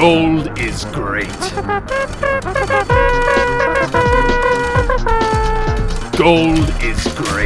Gold is great. Gold is great.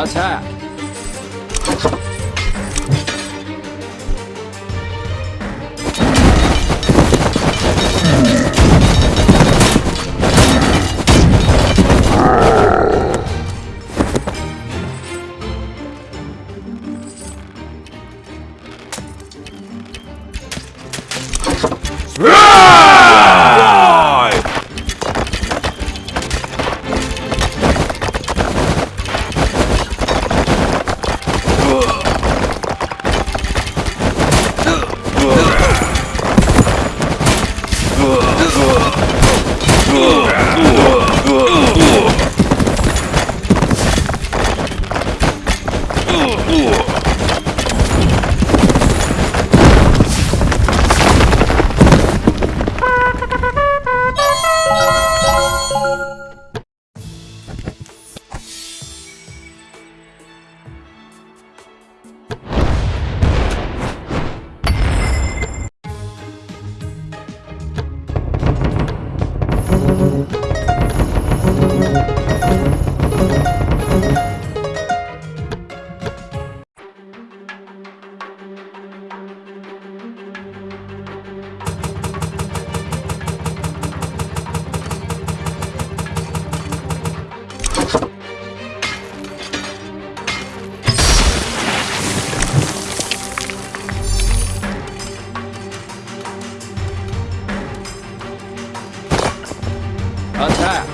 阿菜安泰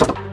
you.